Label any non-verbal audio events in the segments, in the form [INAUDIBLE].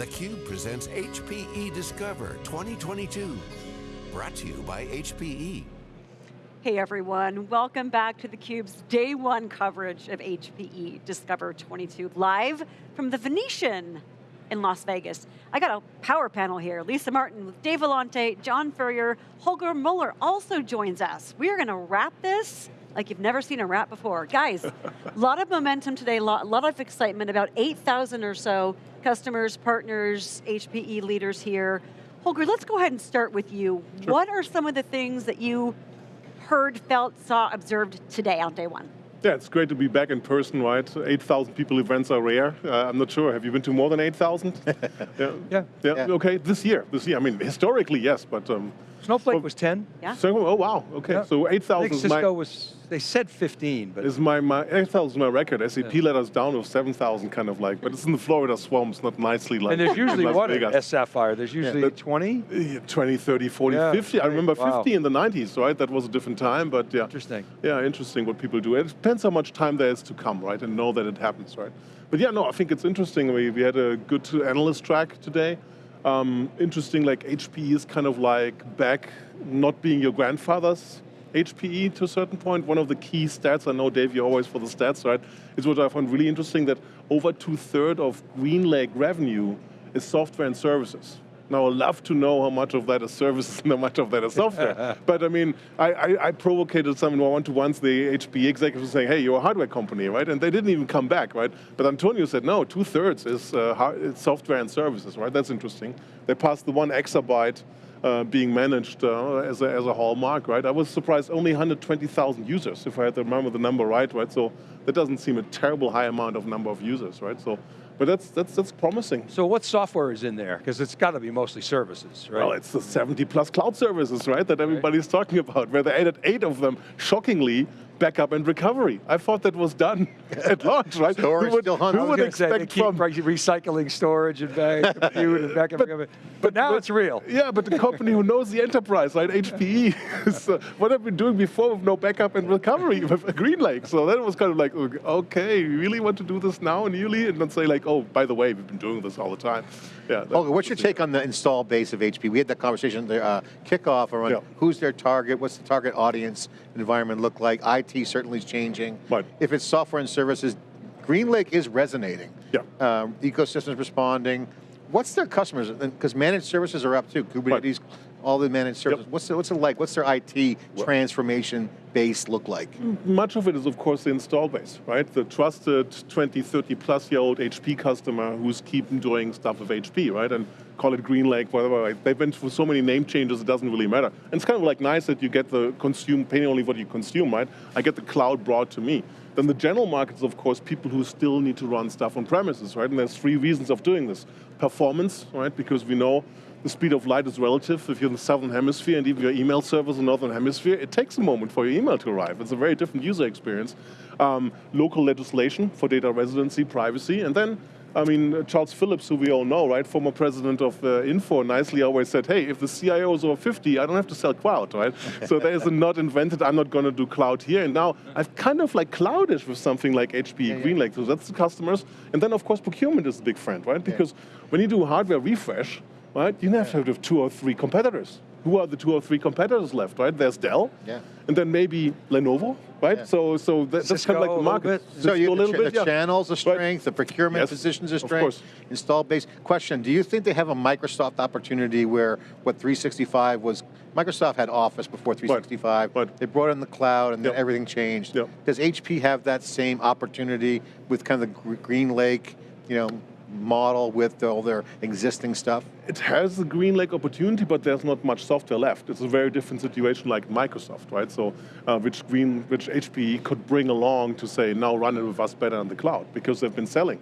theCUBE presents HPE Discover 2022. Brought to you by HPE. Hey everyone, welcome back to theCUBE's day one coverage of HPE Discover 22, live from the Venetian in Las Vegas. I got a power panel here. Lisa Martin with Dave Vellante, John Furrier, Holger Mueller also joins us. We are going to wrap this like you've never seen a wrap before. Guys, a [LAUGHS] lot of momentum today, a lot, lot of excitement, about 8,000 or so customers, partners, HPE leaders here. Holger, let's go ahead and start with you. Sure. What are some of the things that you heard, felt, saw, observed today on day one? Yeah, it's great to be back in person, right? 8,000 people events are rare. Uh, I'm not sure, have you been to more than 8,000? [LAUGHS] yeah. yeah. yeah. Yeah, okay, this year, this year. I mean, historically, yes, but... Um, Snowflake was 10. Yeah. So, oh, wow, okay, yeah. so 8,000 Cisco my, was, they said 15, but... Is my, my 8,000 is my record. SAP yeah. let us down with 7,000 kind of like, but it's in the Florida swamps, not nicely like And there's usually what at Sapphire? There's usually yeah. 20? 20, 30, 40, yeah. 50. I remember wow. 50 in the 90s, right? That was a different time, but yeah. Interesting. Yeah, interesting what people do. It depends how much time there is to come, right? And know that it happens, right? But yeah, no, I think it's interesting. We, we had a good analyst track today. Um, interesting, like HPE is kind of like back not being your grandfather's HPE to a certain point. One of the key stats, I know Dave, you're always for the stats, right? Is what I found really interesting that over two thirds of GreenLake revenue is software and services. Now, I'd love to know how much of that is services and how much of that is software. [LAUGHS] but I mean, I, I, I provocated some in one-to-ones, the HPE executives saying, hey, you're a hardware company, right? And they didn't even come back, right? But Antonio said, no, two-thirds is uh, software and services, right? That's interesting. They passed the one exabyte uh, being managed uh, as, a, as a hallmark, right? I was surprised only 120,000 users, if I had to remember the number right, right? So that doesn't seem a terrible high amount of number of users, right? So but that's, that's, that's promising. So what software is in there? Because it's got to be mostly services, right? Well, it's the 70 plus cloud services, right, that everybody's right. talking about, where they added eight of them, shockingly, backup and recovery. I thought that was done [LAUGHS] at launch, right? Storage who would, still who would expect they keep from recycling storage and back, [LAUGHS] compute and backup. but, but, now but, it's real. Yeah, but the company who knows the enterprise, right? HPE. is, uh, what have we been doing before with no backup and recovery [LAUGHS] with GreenLake? So that was kind of like, okay, you really want to do this now newly, and not say like, oh, by the way, we've been doing this all the time. Yeah. Holger, what's your take on the install base of HP? We had that conversation, the uh, kickoff around yeah. who's their target, what's the target audience environment look like? IT certainly is changing. Right. If it's software and services, GreenLake is resonating. Yeah. Um, ecosystems responding. What's their customers? Because managed services are up too. Kubernetes, right all the managed services. Yep. What's, it, what's it like? What's their IT transformation base look like? Much of it is, of course, the install base, right? The trusted 20, 30 plus year old HP customer who's keeping doing stuff with HP, right? And call it GreenLake, whatever. Right? They've been through so many name changes, it doesn't really matter. And it's kind of like nice that you get the consume, paying only what you consume, right? I get the cloud brought to me. Then the general market is, of course, people who still need to run stuff on premises, right? And there's three reasons of doing this. Performance, right? Because we know the speed of light is relative. If you're in the southern hemisphere and even your email server is in the northern hemisphere, it takes a moment for your email to arrive. It's a very different user experience. Um, local legislation for data residency, privacy, and then I mean, Charles Phillips, who we all know, right, former president of uh, Infor, nicely always said, hey, if the CIO is over 50, I don't have to sell cloud, right? [LAUGHS] so there is a not invented, I'm not going to do cloud here. And now I've kind of like cloudish with something like HP yeah, GreenLake. So that's the customers. And then, of course, procurement is a big friend, right? Because yeah. when you do hardware refresh, right? You have to have two or three competitors. Who are the two or three competitors left, right? There's Dell, yeah. and then maybe Lenovo, right? Yeah. So, so that, that's kind of like the market. So you, the, ch bit, the yeah. channels, the strength, right. the procurement yes. positions, the strength, install base. Question: Do you think they have a Microsoft opportunity where what 365 was? Microsoft had Office before 365. Right. Right. They brought in the cloud, and yep. then everything changed. Yep. Does HP have that same opportunity with kind of the GreenLake, You know, model with all their existing stuff? It has the GreenLake opportunity, but there's not much software left. It's a very different situation like Microsoft, right? So, uh, which Green, which HPE could bring along to say, now run it with us better in the cloud, because they've been selling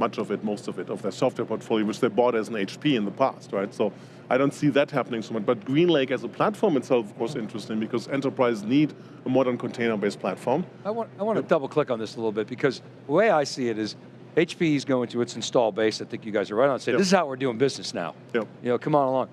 much of it, most of it, of their software portfolio, which they bought as an HP in the past, right? So I don't see that happening so much. But GreenLake as a platform itself was interesting because enterprises need a modern container-based platform. I want, I want to double click on this a little bit because the way I see it is HPE is going to its install base, I think you guys are right on, say, yep. this is how we're doing business now. Yep. You know, come on along.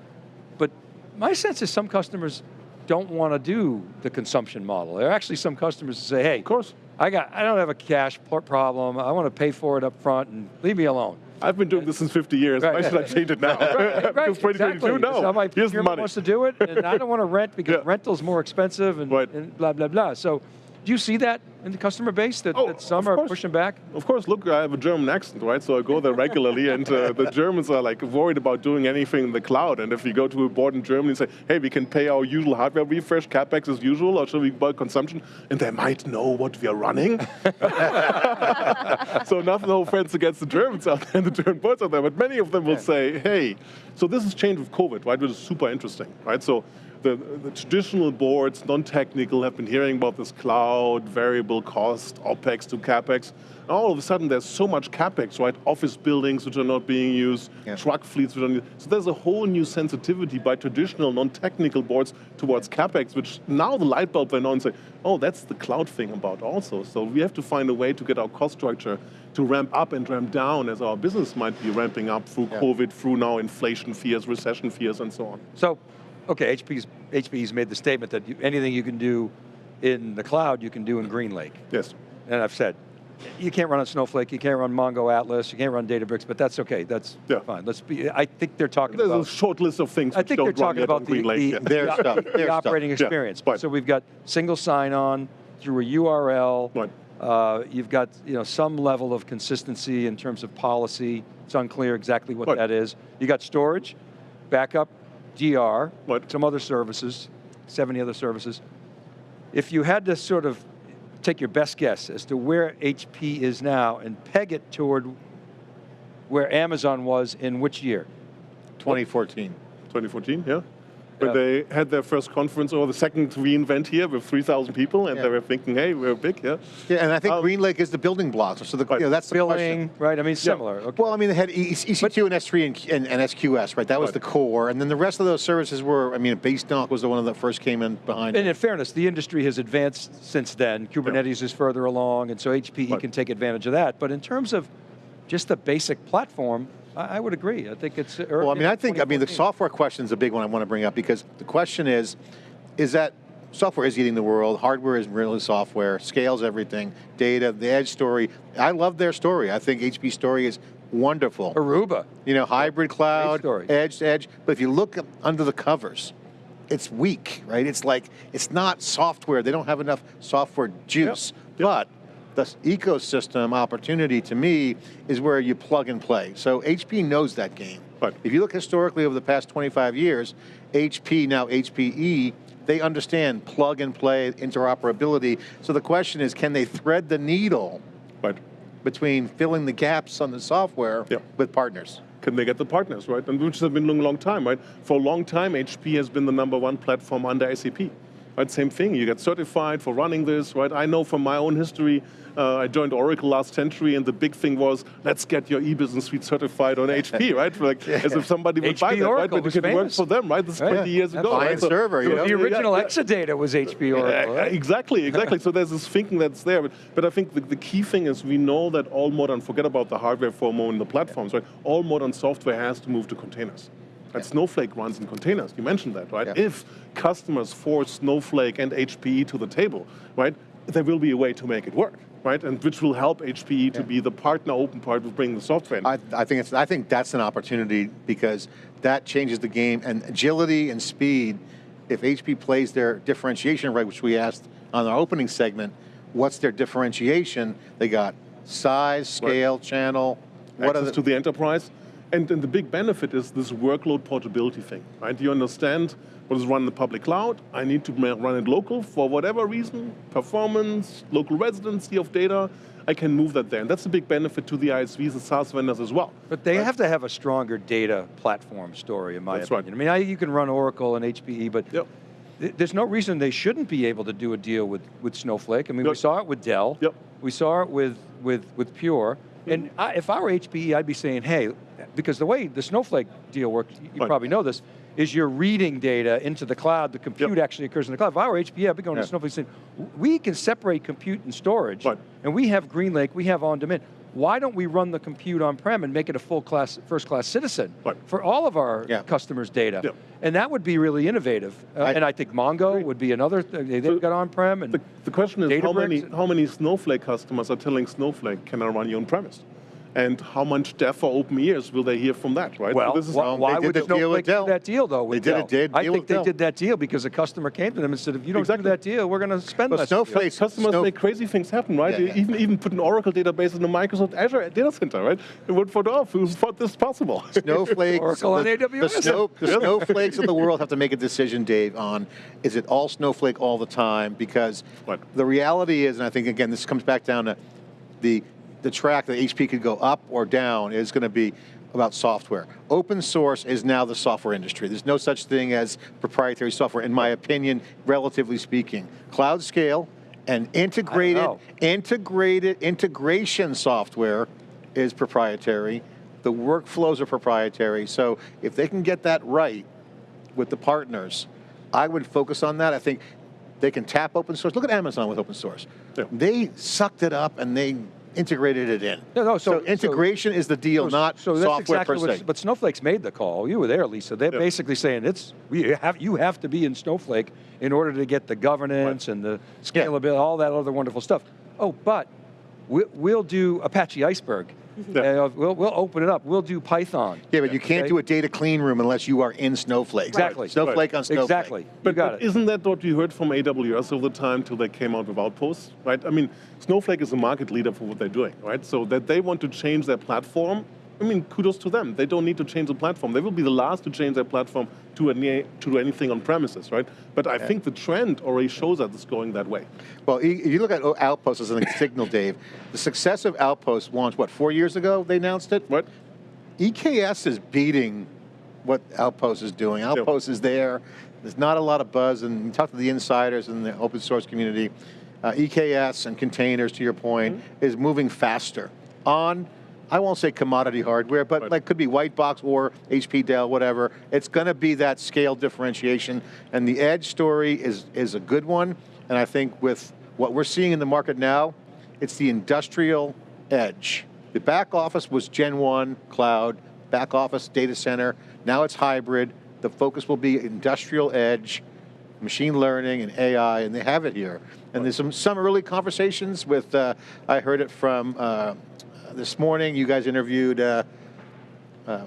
But my sense is some customers don't want to do the consumption model. There are actually some customers who say, hey, of course. I, got, I don't have a cash problem, I want to pay for it up front and leave me alone. I've been doing this since 50 years. Right. Why should I change it now? [LAUGHS] Right, [LAUGHS] 2022, exactly. no. That's how my Here's the money. wants to do it, and I don't want to rent because [LAUGHS] Yeah. rental's more expensive and, Right. and blah, blah, blah. So do you see that in the customer base, that, Oh, that some are pushing back? Of course, look, I have a German accent, right? So I go there regularly, and uh, the [LAUGHS] Germans are like worried about doing anything in the cloud. And if you go to a board in Germany and say, hey, we can pay our usual hardware refresh, capex as usual, or should we buy consumption? And they might know what we are running. [LAUGHS] [LAUGHS] so nothing, no offense against the Germans out there and the German boards out there, but many of them will say, hey, so this has changed with COVID, right? Which is super interesting, right? So the, the traditional boards, non-technical, have been hearing about this cloud, variable cost, OPEX to CAPEX. And all of a sudden, there's so much CAPEX, right? Office buildings which are not being used, Yeah. truck fleets which are not used. So there's a whole new sensitivity by traditional non-technical boards towards CAPEX, which now the light bulb went on and say, oh, that's the cloud thing about also. So we have to find a way to get our cost structure to ramp up and ramp down as our business might be ramping up through Yeah. COVID, through now inflation fears, recession fears, and so on. So, okay, HP's, HP's made the statement that you, anything you can do in the cloud, you can do in GreenLake. Yes. And I've said, you can't run on Snowflake, you can't run Mongo Atlas, you can't run Databricks, but that's okay, that's Yeah. fine. Let's be, I think they're talking There's a about, short list of things I think they're talking about the, the, yet. Their the- stuff, the their stuff. operating Yeah, experience. right. So we've got single sign-on through a URL. Right. Uh, you've got you know some level of consistency in terms of policy. It's unclear exactly what Right. that is. You got storage, backup, DR, Right. some other services, 70 other services. If you had to sort of take your best guess as to where HP is now and peg it toward where Amazon was in which year? 2014. 2014, yeah. When Yeah. they had their first conference or the second reInvent here with 3,000 people, and Yeah. they were thinking, hey, we're big, yeah. Yeah, and I think Um, GreenLake is the building blocks. So the, Right. you know, that's the building, question. right? I mean, similar. Okay. Well, I mean, they had E- EC2 and S3 and, and, and SQS, right? That was Right. the core. And then the rest of those services were, I mean, Base Dunk was the one that first came in behind. And it. in fairness, the industry has advanced since then. Kubernetes is further along, and so HPE Right. can take advantage of that. But in terms of just the basic platform, I, I would agree. I think it's. Well, I mean, I think, I mean, the software question is a big one I want to bring up because the question is, is that software is eating the world, hardware is really software, scales everything, data, the edge story. I love their story. I think HP story is wonderful. Aruba. You know, hybrid cloud, edge to edge. But if you look under the covers, it's weak, right? It's like, it's not software. They don't have enough software juice. But the ecosystem opportunity to me is where you plug and play. So HP knows that game. But If you look historically over the past 25 years, HP, now HPE, they understand plug and play interoperability. So the question is, can they thread the needle Right. between filling the gaps on the software Yeah. with partners? Can they get the partners, right? And which has been a long, long time, right? For a long time, HP has been the number one platform under SAP. Right, same thing. You get certified for running this, right? I know from my own history, uh, I joined Oracle last century, and the big thing was, let's get your e-business suite certified on HP, [LAUGHS] right? Like, as if somebody would HP buy that, right? Oracle But you was can work for them, right? This is Right. 20 years ago. Absolutely. right? Client server, you know? The original yeah. Exadata was HP Oracle. Right? Exactly, [LAUGHS] exactly. so there's this thinking that's there. But, but I think the, the key thing is we know that all modern, forget about the hardware for a moment, the platforms, right? All modern software has to move to containers. And Snowflake runs in containers. You mentioned that, right? Yeah. If customers force Snowflake and HPE to the table, right, there will be a way to make it work, right? And which will help HPE to Yeah. be the partner, open part with bringing the software in. I, I think it's. I think that's an opportunity because that changes the game and agility and speed. If HP plays their differentiation right, which we asked on our opening segment, what's their differentiation? They got size, scale, channel. What access the, to the enterprise. And, and the big benefit is this workload portability thing, right? You understand what is run in the public cloud. I need to run it local for whatever reason, performance, local residency of data. I can move that there. And that's a big benefit to the ISVs and SaaS vendors as well. But they right? have to have a stronger data platform story, in my That's right. I mean, I, you can run Oracle and HPE, but Yep. th- there's no reason they shouldn't be able to do a deal with, with Snowflake. I mean, we saw it with Dell. Yep. We saw it with, with, with Pure. Mm-hmm. And I, if I were HPE, I'd be saying, hey, because the way the Snowflake deal works, you Right. probably know this, is you're reading data into the cloud, the compute Yep. actually occurs in the cloud. If I were HPE, I'd be going Yeah. to Snowflake saying, we can separate compute and storage, Right. and we have GreenLake, we have on-demand. Why don't we run the compute on-prem and make it a full class, first-class citizen Right. for all of our Yeah. customers' data? Yeah. And that would be really innovative. Uh, I- and I think Mongo would be another, th- they- they've So got on-prem and The, the question is how many, how many Snowflake customers are telling Snowflake, can I run you on premise? And how much deaf or open ears will they hear from that, right? Well, so why, why would Snowflake do that deal though? With they did Dell? a deal. I think they Dell. did that deal because a customer came to them and said, if you don't exactly. do that deal, we're going to spend but less. Snowflake customers Snow... make crazy things happen, right? Yeah, yeah. Even even put an Oracle database in the Microsoft Azure data center, right? It would for off. Who thought this possible? [LAUGHS] Snowflakes. Oracle the, on AWS. The, snow, the snowflakes of the world [LAUGHS] have to make a decision, Dave, on is it all Snowflake all the time? Because what? the reality is, and I think again, this comes back down to the the track that HP could go up or down is going to be about software. Open source is now the software industry. There's no such thing as proprietary software, in my opinion, relatively speaking. Cloud scale and integrated, integrated integration software is proprietary. The workflows are proprietary. So if they can get that right with the partners, I would focus on that. I think they can tap open source. Look at Amazon with open source. Yeah. They sucked it up and they integrated it in. No, no, so, so integration so, is the deal, not so software exactly per se. But Snowflake's made the call. You were there, Lisa. They're yeah. basically saying it's we have you have to be in Snowflake in order to get the governance right. and the scalability, yeah. all that other wonderful stuff. Oh, but we'll do Apache Iceberg. Yeah. Uh, we'll, we'll open it up. We'll do Python. Yeah, but you can't okay? do a data clean room unless you are in Snowflake. Exactly. Snowflake right. on Snowflake. Exactly. But, but isn't that what we heard from AWS over the time till they came out with Outposts, right? I mean, Snowflake is a market leader for what they're doing, right? So that they want to change their platform I mean, kudos to them. They don't need to change the platform. They will be the last to change their platform to, any, to do anything on premises, right? But I yeah. think the trend already shows that it's going that way. Well, if you look at Outpost as a signal, [COUGHS] Dave, the success of Outpost launched, what, four years ago they announced it? What? EKS is beating what Outpost is doing. Outpost is there. There's not a lot of buzz, and you talk to the insiders in the open source community. Uh, EKS and containers, to your point, mm -hmm. is moving faster on I won't say commodity hardware, but right. like could be white box or HP, Dell, whatever. It's going to be that scale differentiation. And the edge story is, is a good one. And I think with what we're seeing in the market now, it's the industrial edge. The back office was Gen 1 cloud, back office data center. Now it's hybrid. The focus will be industrial edge, machine learning and AI, and they have it here. And there's some, some early conversations with, uh, I heard it from uh, this morning you guys interviewed uh, uh,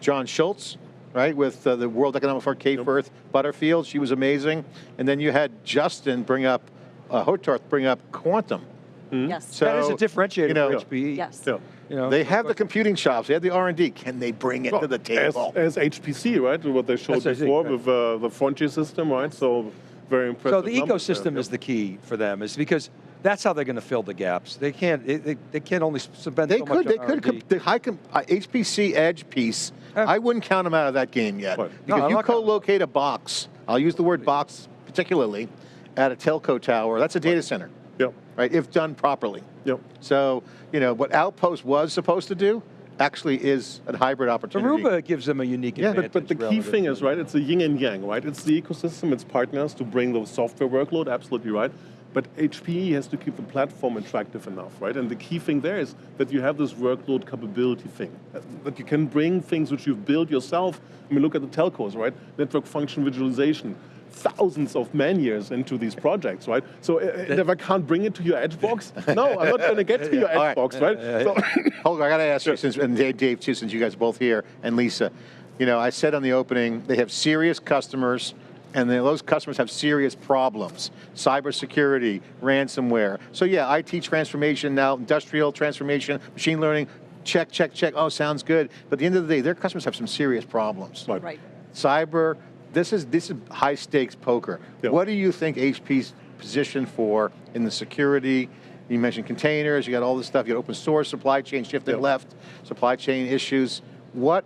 John Schultz, right, with uh, the World Economic Forum, Kay yep. Firth Butterfield. She was amazing. And then you had Justin bring up, uh, Hotard bring up quantum. Mm -hmm. Yes. So, that is a differentiator you know, for HPE. Yes. Yeah. You know, they have the computing shops, they have the R&D. Can they bring it well, to the table? As, as, HPC, right, what they showed That's before right. with uh, the Frontier system, right? So very impressive. So the ecosystem there. is the key for them, is because that's how they're going to fill the gaps. They can't. They, they can't only spend they so could, much They could. The high uh, HPC Edge piece. I wouldn't count them out of that game yet what? because no, you co-locate a box. I'll use the word box particularly at a telco tower. That's a data center. Yep. Right. If done properly. Yep. So you know what Outpost was supposed to do actually is a hybrid opportunity. Aruba gives them a unique yeah, advantage. But, but the key thing is, right, it's a yin and yang, right? It's the ecosystem, it's partners to bring the software workload, absolutely right. But HPE has to keep the platform attractive enough, right? And the key thing there is that you have this workload capability thing, that you can bring things which you've built yourself. I mean, look at the telcos, right? Network function virtualization, thousands of man years into these projects, right? So uh, if I can't bring it to your edge box, [LAUGHS] no, I'm not going to get to your edge right. box, right? so [COUGHS] Hold on, I got to ask you, since, and Dave too, since you guys are both here, and Lisa, you know, I said on the opening, they have serious customers, and those customers have serious problems. Cybersecurity, ransomware. So yeah, IT transformation now, industrial transformation, machine learning, check, check, check, oh, sounds good. But at the end of the day, their customers have some serious problems. Right. right. Cyber, this is, this is high stakes poker. Yep. What do you think HP's positioned for in the security, you mentioned containers, you got all this stuff, you got open source, supply chain shifting yep. left, supply chain issues. What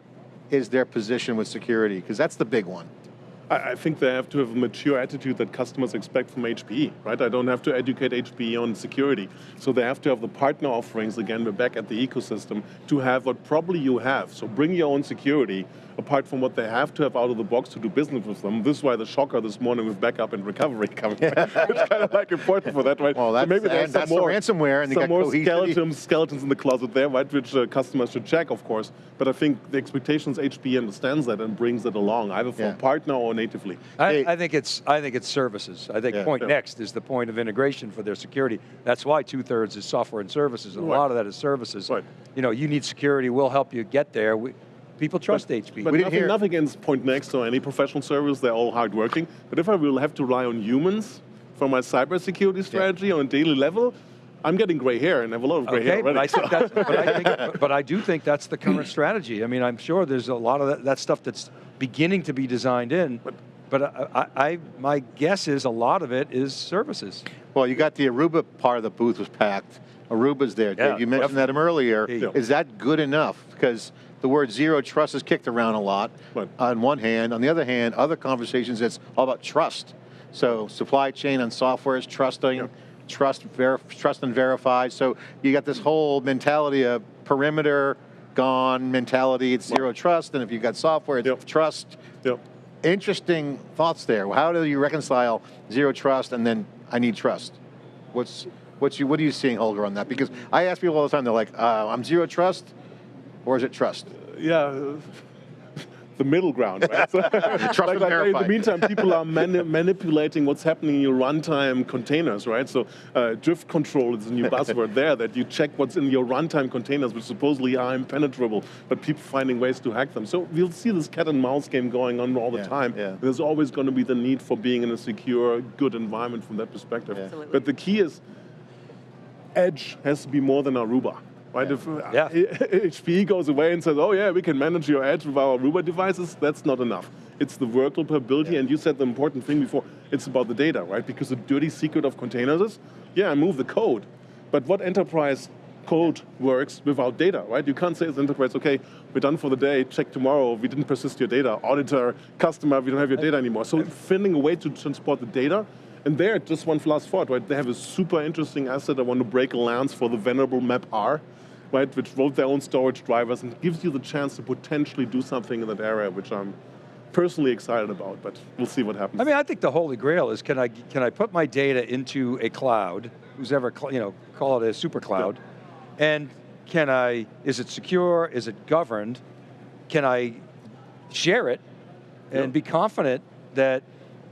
is their position with security? Because that's the big one. I think they have to have a mature attitude that customers expect from HPE, right? I don't have to educate HPE on security. So they have to have the partner offerings, again, we're back at the ecosystem, to have what probably you have. So bring your own security, apart from what they have to have out of the box to do business with them. This is why the shocker this morning with backup and recovery [LAUGHS] coming. It's kind of like important for that, right? Well, that's, so maybe there's some more, the ransomware and some more skeletons, skeletons in the closet there, right? Which uh, customers should check, of course. But I think the expectations HPE understands that and brings it along, either from yeah. partner or an natively. I, I, think it's I think it's services. I think Yeah. point Yeah. next is the point of integration for their security. That's why two thirds is software and services, and Right. a lot of that is services. Right. You know, you need security. We'll help you get there. We, people trust HP. But We nothing, nothing against Pointnext or any professional service, they're all hardworking. But if I will have to rely on humans for my cybersecurity strategy on a daily level, I'm getting gray hair and I have a lot of gray hair Okay, but. I think that's, but I think, but- [LAUGHS] but I do think that's the current strategy. I mean, I'm sure there's a lot of that, that stuff that's beginning to be designed in, but I, I, I, my guess is a lot of it is services. Well, you got the Aruba part of the booth was packed. Aruba's there. Yeah, Dave, you mentioned that earlier. Yeah. Is that good enough? Because the word zero trust is kicked around a lot Right. on one hand. On the other hand, other conversations, it's all about trust. So supply chain and software is trusting, Yeah. Trust, trust and verify. So you got this whole mentality of perimeter gone mentality. It's zero trust. And if you've got software, it's Yep. trust. Yep. Interesting thoughts there. How do you reconcile zero trust and then I need trust? What's what's you what are you seeing, Holger, on that? Because I ask people all the time. They're like, uh, "I'm zero trust," or is it trust? yeah, the middle ground, right? So, [LAUGHS] [LAUGHS] like, like, in the meantime, people are mani- [LAUGHS] manipulating what's happening in your runtime containers, right? So uh, drift control is a new buzzword there, that you check what's in your runtime containers, which supposedly are impenetrable, but people finding ways to hack them. So we'll see this cat and mouse game going on all the Yeah, time. yeah. There's always going to be the need for being in a secure, good environment from that perspective. Yeah. But the key is, Edge has to be more than Aruba. Right? If Yeah. HPE [LAUGHS] goes away and says, oh yeah, we can manage your edge with our Aruba devices, that's not enough. It's the workload capability, and you said the important thing before, it's about the data, right? Because the dirty secret of containers is, yeah, I move the code, but what enterprise code works without data, right? You can't say as enterprise, okay, we're done for the day, check tomorrow, we didn't persist your data, auditor, customer, we don't have your data anymore. So finding a way to transport the data, and there, just one last thought, right? They have a super interesting asset. I want to break a lance for the venerable MapR, right? Which wrote their own storage drivers and gives you the chance to potentially do something in that area, which I'm personally excited about. But we'll see what happens. I mean, I think the holy grail is can I can I put my data into a cloud, who's ever you know call it a super cloud, and can I is it secure? Is it governed? Can I share it and Yeah. be confident that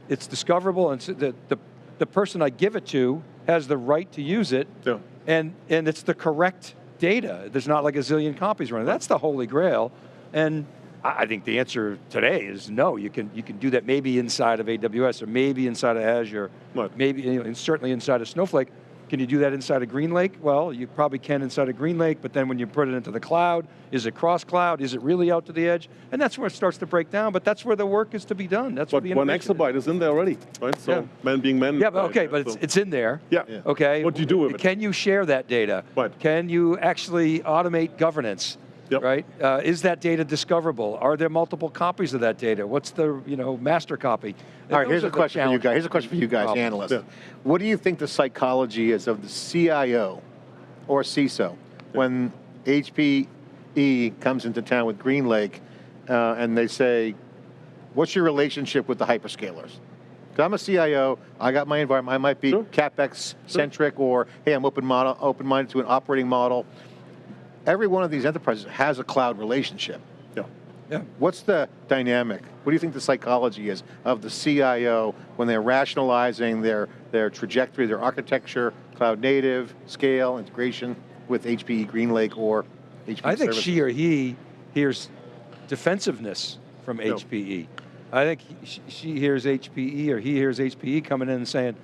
it's discoverable and that the the person I give it to has the right to use it, Yeah. and and it's the correct data. There's not like a zillion copies running. That's the holy grail, and I think the answer today is no. You can you can do that maybe inside of AWS or maybe inside of Azure, Right. maybe you know, and certainly inside of Snowflake. Can you do that inside of GreenLake? Well, you probably can inside of GreenLake, but then when you put it into the cloud, is it cross cloud? Is it really out to the edge? And that's where it starts to break down. But that's where the work is to be done. That's but where the one innovation is. exabyte is in there already, right? So Yeah. man being man. Yeah, but okay, but so- it's, it's in there. Yeah. Yeah. Okay. What do you do with it? Can you share that data? Right. Can you actually automate governance? Yep. Right. Uh, is that data discoverable? Are there multiple copies of that data? What's the you know master copy? All right, here's a question for you guys. Here's a question for you guys, Problems. analysts. Yeah. What do you think the psychology is of the CIO or CISO when HPE comes into town with GreenLake uh, and they say, what's your relationship with the hyperscalers? I'm a CIO, I got my environment, I might be Sure. CapEx centric or, hey, I'm open model, open-minded to an operating model. Every one of these enterprises has a cloud relationship. Yeah. Yeah. What's the dynamic? What do you think the psychology is of the CIO when they're rationalizing their, their trajectory, their architecture, cloud native, scale, integration with HPE GreenLake or HPE I think services? she or he hears defensiveness from No. HPE. I think she- she hears HPE or he hears HPE coming in and saying,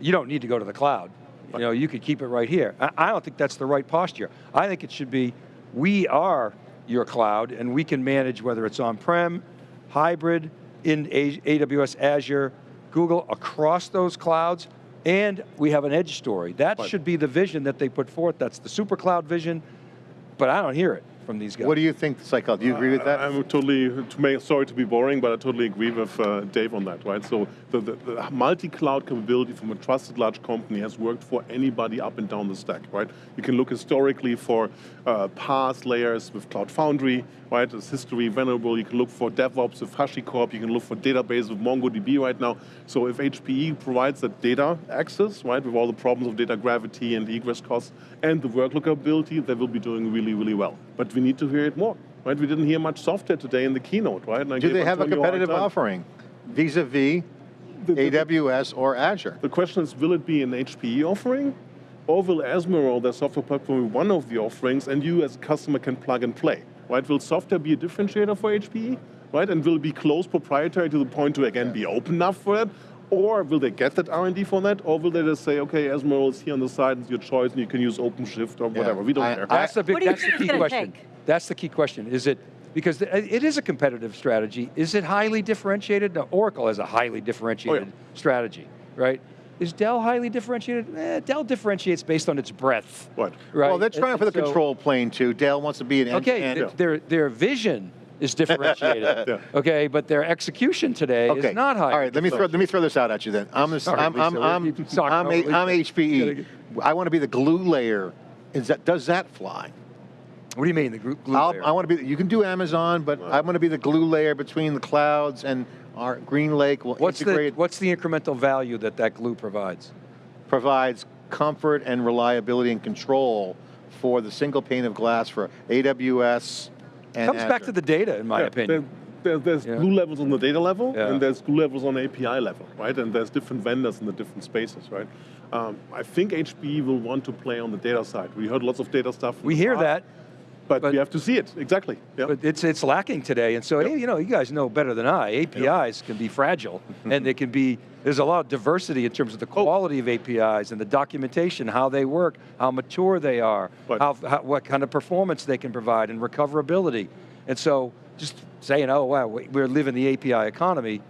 you don't need to go to the cloud. You know, you could keep it right here. I, I don't think that's the right posture. I think it should be, we are your cloud and we can manage whether it's on-prem, hybrid, in AWS, Azure, Google, across those clouds, and we have an edge story. That Right. should be the vision that they put forth. That's the super cloud vision, but I don't hear it from these guys. What do you think the psychology? Do you agree with that? I- I'm totally, to make, sorry to be boring, but I totally agree with uh, Dave on that, right? So the, the, the multi-cloud capability from a trusted large company has worked for anybody up and down the stack, right? You can look historically for uh, PaaS layers with Cloud Foundry, right? It's history venerable. You can look for DevOps with HashiCorp. You can look for database with MongoDB right now. So if HPE provides that data access, right, with all the problems of data gravity and egress costs and the workload capability, they will be doing really, really well. But we need to hear it more. Right, we didn't hear much software today in the keynote, right? And do they have a competitive offering? vis-a-vis AWS or Azure. The question is, will it be an HPE offering? Or will Ezmeral, their software platform, be one of the offerings, and you as a customer can plug and play, right? Will software be a differentiator for HPE, right? And will it be closed proprietary to the point to, again, be open enough for it? Or will they get that R&D for that? Or will they just say, okay, Ezmeral is here on the side, it's your choice, and you can use OpenShift or whatever, we don't I- care. That's the big, do that's the key question. take? That's the key question. Is it, because it is a competitive strategy. Is it highly differentiated? No, Oracle has a highly differentiated strategy, right? Is Dell highly differentiated? Eh, Dell differentiates based on its breadth. Right. Right. Well, they're trying And- for the so- control plane too. Dell wants to be an Okay, end-to-end. th- their, their vision is differentiated. [LAUGHS] Yeah. Okay, but their execution today Okay. is not high. All right, let me throw let me throw this out at you then. I'm a, Sorry, I'm, I'm, I'm, we keep I'm, over a, Lisa. I'm HPE. I want to be the glue layer. Is that does that fly? What do you mean, the group glue I'll, layer? I want to be. You can do Amazon, but I want to be the glue layer between the clouds and our GreenLake will what's, the, what's the incremental value that that glue provides? provides comfort and reliability and control for the single pane of glass for AWS and Comes back to the data, in my Yeah, opinion. There, there- there's Yeah. glue levels on the data level, Yeah. and there's glue levels on API level, right? And there's different vendors in the different spaces, right? Um, I think HPE will want to play on the data side. We heard lots of data stuff. We hear past, that, but, but- we have to see it exactly. Yeah. but it's it's lacking today. And so, Yep. hey, you know, you guys know better than I. APIs can be fragile, and they can be. There's a lot of diversity in terms of the Oh. quality of APIs and the documentation, how they work, how mature they are, how, how what kind of performance they can provide, and recoverability. And so, just saying, oh wow, we- we're living the API economy.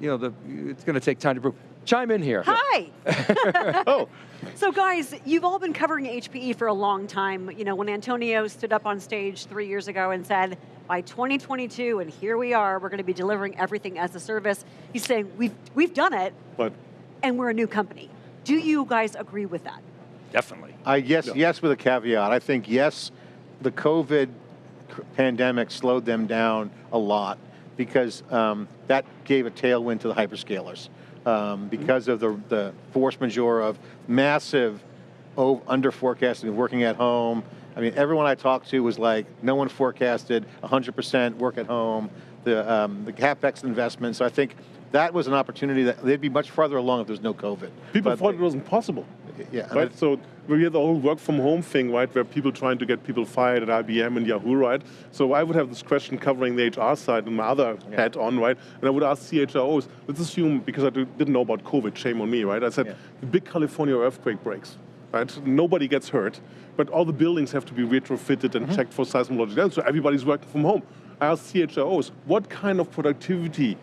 You know, the, it's going to take time to prove. Chime in here. Hi. [LAUGHS] oh, So guys, you've all been covering HPE for a long time. You know, when Antonio stood up on stage three years ago and said, by 2022, and here we are, we're going to be delivering everything as a service. He's saying, we've, we've done it, but and we're a new company. Do you guys agree with that? Definitely. I yes, Yeah. yes, with a caveat. I think yes, the COVID pandemic slowed them down a lot because um, that gave a tailwind to the hyperscalers um, because of the the force majeure of massive o- under forecasting, working at home. I mean, everyone I talked to was like, no one forecasted 100% work at home. The um, the capex investment. So I think that was an opportunity that they'd be much farther along if there's no COVID. people But- thought it wasn't possible. Yeah, Right, so we had the whole work from home thing, right, where people trying to get people fired at IBM and Yahoo, right? So I would have this question covering the HR side and my other hat on, right? And I would ask CHROs, let's assume, because I didn't know about COVID, shame on me, right? I said, Yeah. the big California earthquake breaks, right? Nobody gets hurt, but all the buildings have to be retrofitted and mm-hmm. checked for seismological damage, so everybody's working from home. I asked CHROs, what kind of productivity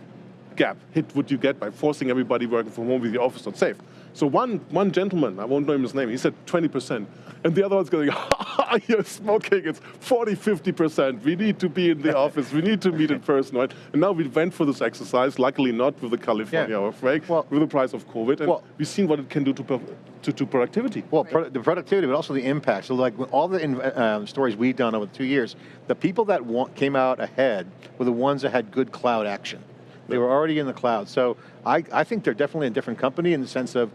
gap hit would you get by forcing everybody working from home with the office not safe? So one, one gentleman, I won't name his name, he said 20%. And the other one's going, [LAUGHS] you're smoking, it's 40, 50%. We need to be in the office, we need to meet in person, right? And now we went for this exercise, luckily not with the California Yeah. Well- with the price of COVID, and Well- we've seen what it can do to, to, to productivity. Well, pro- the productivity, but also the impact. So, like all the um, stories we've done over two years, the people that came out ahead were the ones that had good cloud action. They were already in the cloud. So, I, I think they're definitely a different company in the sense of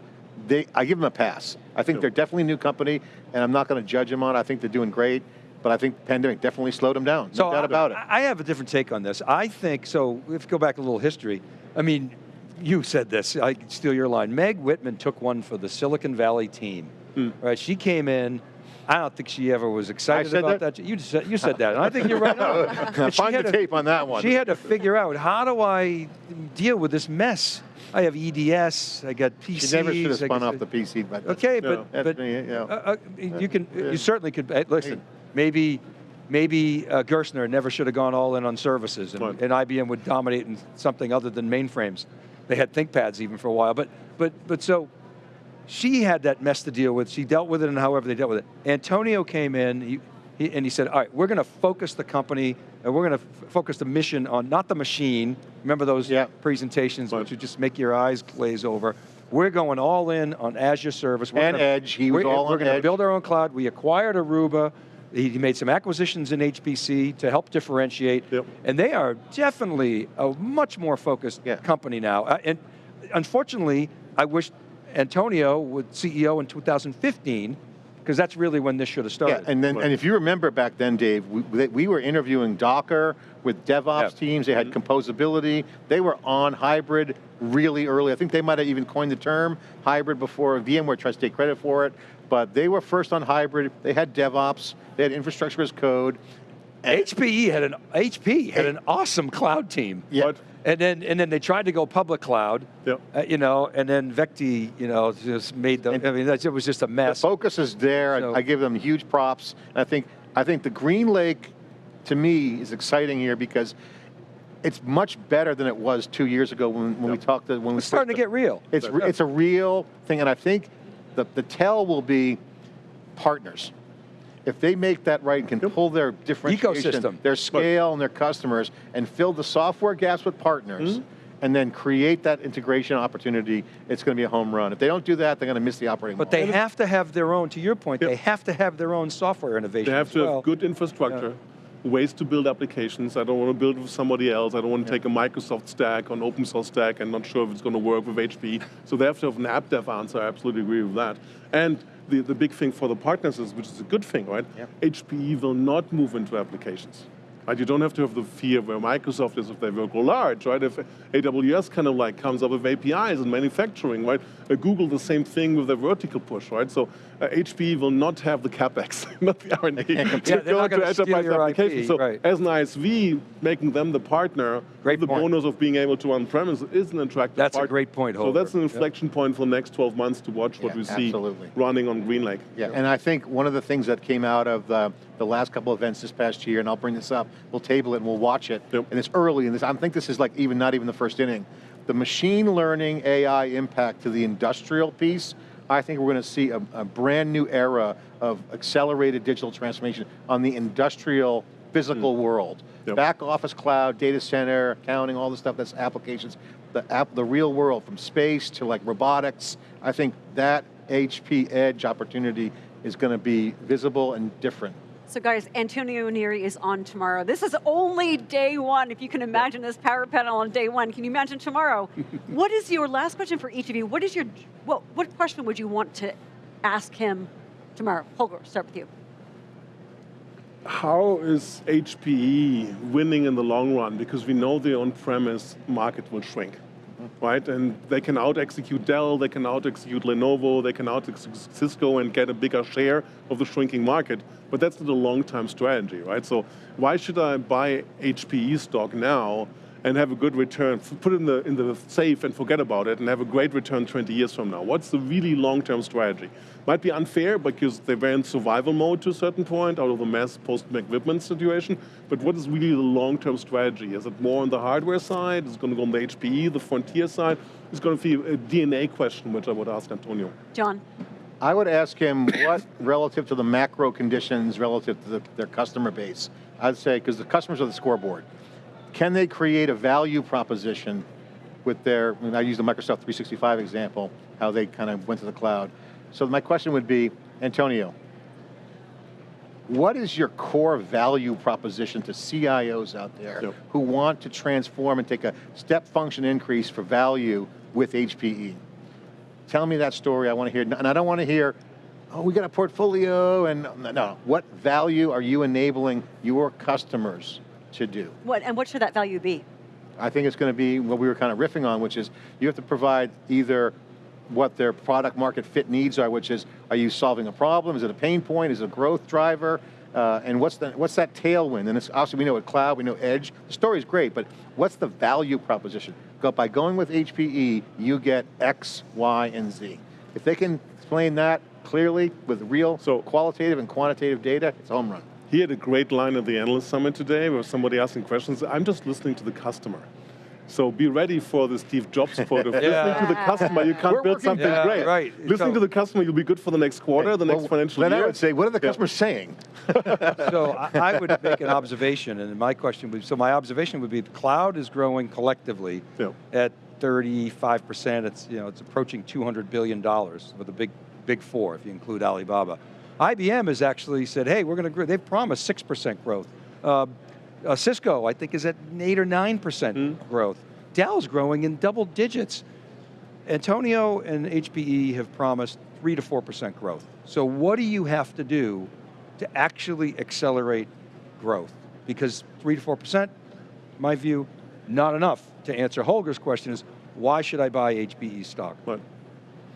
they. I give them a pass. I think they're definitely a new company, and I'm not going to judge them on. it. I think they're doing great, but I think the pandemic definitely slowed them down. No doubt I, about it. I have a different take on this. I think, so if you go back a little history, I mean, you said this, I steal your line. Meg Whitman took one for the Silicon Valley team, Hmm. right? She came in, I don't think she ever was excited about that? that. You, said, you said that, and I think you're right [LAUGHS] on. And [LAUGHS] Find had the to- tape on that one. She had to figure out, how do I deal with this mess? I have EDS, I got PCs. She never should have spun off the PC, but that's- Okay, Yeah. but, That's but me, you know. uh, uh, you can, Yeah. you certainly could, uh, listen, maybe, maybe uh, Gerstner never should have gone all in on services and, and IBM would dominate in something other than mainframes. They had ThinkPads even for a while, but, but, but so, she had that mess to deal with. She dealt with it and however they dealt with it. Antonio came in he, he, and he said, all right, we're going to focus the company and we're going to focus the mission on not the machine. Remember those Yeah. presentations Right. which would just make your eyes glaze over. We're going all in on as a service. We're And gonna- Edge. He was all We're going to build our own cloud. We acquired Aruba. He he made some acquisitions in HPC to help differentiate. Yep. And they are definitely a much more focused Yeah. company now. Uh, and unfortunately, I wish Antonio was CEO in 2015 because that's really when this should have started. Yeah, and then and if you remember back then, Dave, we, we were interviewing Docker with DevOps yeah. teams. They had mm -hmm. composability. They were on hybrid really early. I think they might have even coined the term hybrid before VMware tries to take credit for it. But they were first on hybrid. They had DevOps. They had infrastructure as code. HPE had an HP had an awesome cloud team. Yeah. And then and then they tried to go public cloud. Yep. Uh, you know, and then Vecti, you know, just made them, And I mean, it was just a mess. The focus is there. So, I, I give them huge props. And I think I think the GreenLake, to me, is exciting here because it's much better than it was two years ago when, when yep. we talked to, when it's starting to get real. It's, it's a real thing, and I think the, the tell will be partners if they make that right and can yep. pull their differentiation, Ecosystem. their scale and their customers, and fill the software gaps with partners, mm -hmm. and then create that integration opportunity, it's going to be a home run. If they don't do that, they're going to miss the operating But model. they have to have their own, to your point, yep. they have to have their own software innovation They have to well. have good infrastructure. Yeah ways to build applications. I don't want to build with somebody else. I don't want to yeah. take a Microsoft stack or an open source stack and not sure if it's going to work with HP. So they have to have an app dev answer. I absolutely agree with that. And the, the big thing for the partners is, which is a good thing, right? HPE will not move into applications. Right? You don't have to have the fear where Microsoft is if they will go large, right? If AWS kind of like comes up with APIs and manufacturing, right? Uh, Google the same thing with their vertical push, right? So uh, HPE will not have the capex, [LAUGHS] not the R&D, to yeah, go into enterprise applications. so right. as an ISV, making them the partner, great the point. bonus of being able to on-premise is an attractive That's partner. a great point, Holger. So that's an inflection yep. point for the next 12 months to watch what yeah, we see absolutely. running on GreenLake. Yeah, yep. and I think one of the things that came out of the, the last couple events this past year, and I'll bring this up, we'll table it and we'll watch it, yep. and it's early, and this, I think this is like even not even the first inning. The machine learning AI impact to the industrial piece, I think we're going to see a, a brand new era of accelerated digital transformation on the industrial physical mm. world. Yep. Back office cloud, data center, accounting, all the stuff that's applications, the, app, the real world, from space to like robotics, I think that HP edge opportunity is going to be visible and different. So guys, Antonio Neri is on tomorrow. This is only day one. If you can imagine this power panel on day one, can you imagine tomorrow? [LAUGHS] what is your, last question for each of you, what is your, what, what question would you want to ask him tomorrow? Holger, start with you. How is HPE winning in the long run? Because we know the on-premise market will shrink right? And they can out-execute Dell, they can out-execute Lenovo, they can out-execute Cisco and get a bigger share of the shrinking market, but that's not a long-term strategy, right? So why should I buy HPE stock now and have a good return, put it in the, in the safe and forget about it and have a great return 20 years from now? What's the really long-term strategy? Might be unfair because they were in survival mode to a certain point out of the mass post-Meg Whitman situation, but what is really the long-term strategy? Is it more on the hardware side? Is it going to go on the HPE, the Frontier side? It's going to be a DNA question, which I would ask Antonio. John. I would ask him what, relative to the macro conditions, relative to the, their customer base, I'd say, because the customers are the scoreboard. Can they create a value proposition with their, I use the Microsoft 365 example, how they kind of went to the cloud. So my question would be, Antonio, what is your core value proposition to CIOs out there yep. who want to transform and take a step function increase for value with HPE? Tell me that story, I want to hear, and I don't want to hear, oh, we got a portfolio, and no, what value are you enabling your customers to do. What, and what should that value be? I think it's going to be what we were kind of riffing on, which is you have to provide either what their product market fit needs are, which is, are you solving a problem? Is it a pain point? Is it a growth driver? Uh, and what's, the, what's that tailwind? And it's, obviously we know what cloud, we know edge. The story's great, but what's the value proposition? Go, by going with HPE, you get X, Y, and Z. If they can explain that clearly with real so, qualitative and quantitative data, it's home run. He had a great line at the Analyst Summit today where somebody asking questions. I'm just listening to the customer. So be ready for the Steve Jobs [LAUGHS] quote of yeah. listening to the customer, you can't We're build something yeah, great. Right. Listening so, to the customer, you'll be good for the next quarter, the well, next financial then year. I would say, what are the yeah. customers saying? [LAUGHS] so I, I, would make an observation, and my question would, be so my observation would be, the cloud is growing collectively at 35%, it's, you know, it's approaching $200 billion with the big, big four, if you include Alibaba. IBM has actually said, hey, we're going to grow. They've promised 6% growth. Uh, uh, Cisco, I think, is at 8 or 9% mm. growth. Dell's growing in double digits. Antonio and HPE have promised three to 4% growth. So what do you have to do to actually accelerate growth? Because three to 4%, my view, not enough. To answer Holger's question is, why should I buy HPE stock? Right.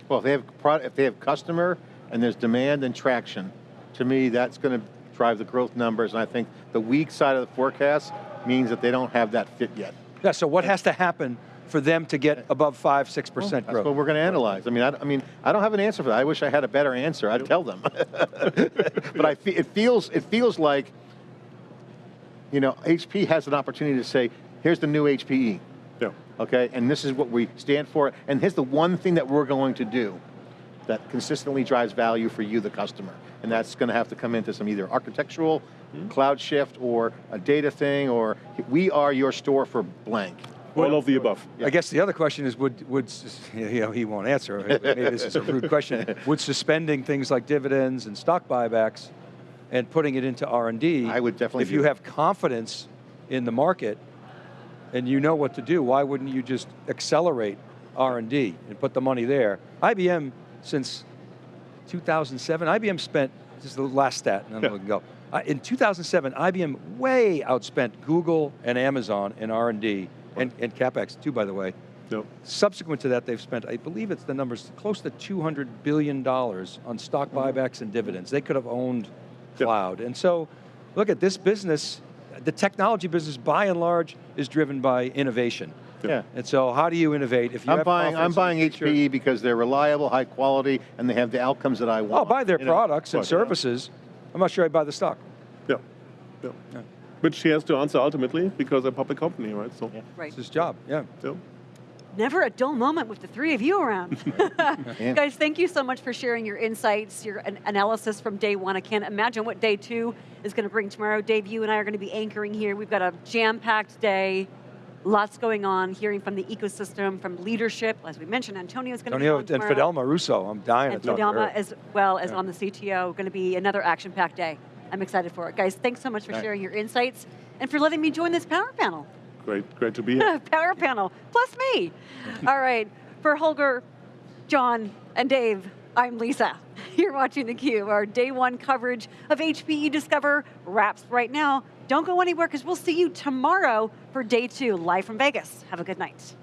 Well, if they have product, if they have customer and there's demand and traction, to me that's going to drive the growth numbers. And I think the weak side of the forecast means that they don't have that fit yet. Yeah. So what has to happen for them to get above five, six percent That's growth? what we're going to analyze. I mean, I, I mean, I don't have an answer for that. I wish I had a better answer. I'd tell them. [LAUGHS] but I, fe- it feels, it feels like, you know, HP has an opportunity to say, here's the new HPE. Yeah. okay? And this is what we stand for. And here's the one thing that we're going to do that consistently drives value for you, the customer. And that's going to have to come into some either architectural, hmm? cloud shift, or a data thing, or we are your store for blank. All of the above. I guess the other question is, would, would [LAUGHS] you know, he won't answer, maybe this is a rude [LAUGHS] question, would suspending things like dividends and stock buybacks and putting it into R&D, I would definitely if do you have confidence in the market and you know what to do, why wouldn't you just accelerate R&D and put the money there? IBM, since 2007, IBM spent, this is the last stat, and then we can go. Uh, In 2007, IBM way outspent Google and Amazon in R&D, and, and CapEx too, by the way. No. Subsequent to that, they've spent, I believe it's the numbers, close to $200 billion on stock buybacks and dividends. They could have owned Yeah. cloud. And so, look at this business, the technology business by and large is driven by innovation. Yeah. And so how do you innovate if you I'm have buying, I'm buying the future? HPE because they're reliable, high quality, and they have the outcomes that I oh, want. I'll buy their you know? products and Right, yeah. services. I'm not sure I'd buy the stock. Yeah. yeah. Which he has to answer ultimately because they're a public company, right? So, Right. It's his job, yeah. yeah. Never a dull moment with the three of you around. [LAUGHS] [LAUGHS] Yeah. Guys, thank you so much for sharing your insights, your an- analysis from day one. I can't imagine what day two is going to bring tomorrow. Dave, you and I are going to be anchoring here. We've got a jam-packed day, lots going on, hearing from the ecosystem, from leadership. As we mentioned, Antonio's going to be Antonio and tomorrow. Fidelma Russo, I'm dying And to talk to Fidelma her. as well as on the CTO, going to be another action-packed day. I'm excited for it. Guys, thanks so much for Right. sharing your insights and for letting me join this power panel. Great, great to be here. [LAUGHS] power panel, plus me. [LAUGHS] All right, for Holger, John, and Dave, I'm Lisa. [LAUGHS] You're watching theCUBE. Our day one coverage of HPE Discover wraps right now. Don't go anywhere because we'll see you tomorrow for day two, live from Vegas. Have a good night.